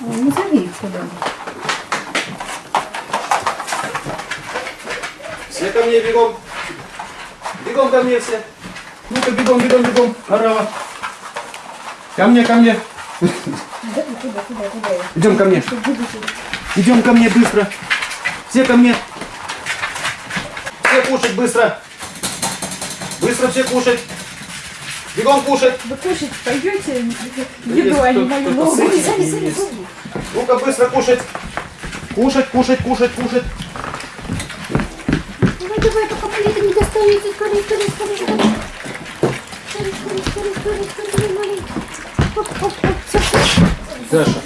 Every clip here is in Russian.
Ну, зови их сюда. Все ко мне бегом. Бегом ко мне все. Ну-ка, бегом, бегом, бегом. Орава. Ко мне, ко мне. Куда, куда, куда, куда? Идем ко мне. Идем ко мне быстро. Все ко мне. Все кушать быстро. Быстро все кушать. Бегом кушать. Вы кушать пойдете еду, а не мою ногу? Ну-ка быстро кушать. Кушать, кушать, кушать, кушать. Давай, давай, пока плиты не достанете. Скорее, скорее, скорее, скорее. Скорее, скорее, скорее, скорее, скорее. Оп, оп, оп, все, все. Даша.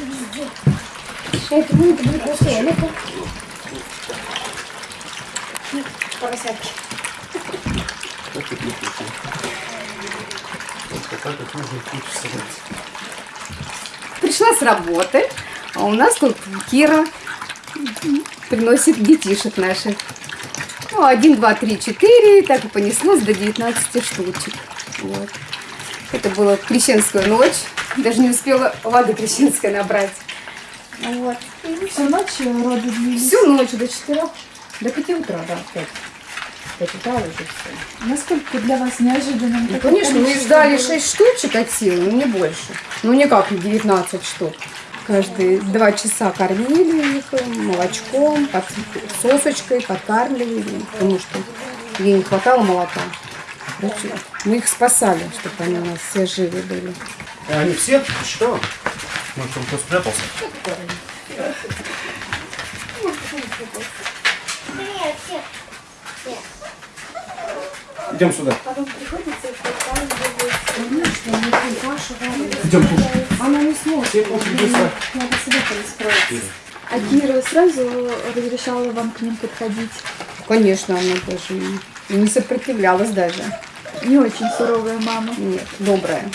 Это будет, будет красиво. Ну-ка. Ну, Поросятки. Как? Вот так как нужно собрать. Пришла с работы, а у нас тут Кира приносит детишек наших. Ну, один, два, три, четыре, так и понеслось до 19 штучек. Вот. Это была крещенская ночь, даже не успела воды крещенской набрать. Вот. Всю ночь роды длились. Всю ночь до четырех, до пяти утра, да, пять. Утра уже все. Насколько для вас неожиданным? Ну, конечно, мы ждали было? 6 штучек от силы, но не больше. Ну, никак не 19 штук. Каждые два часа кормили их молочком, под сосочкой, подкармливали, потому что ей не хватало молока. Мы их спасали, чтобы они у нас все живы были. А они все? Что? Может, он кто спрятался? Идем сюда. Потом приходится. Идем. Она не сможет. Кушать быстро. Надо себе перестроиться. А Кира сразу разрешала вам к ним подходить? Конечно, она и не сопротивлялась даже. Не очень суровая мама. Нет, добрая.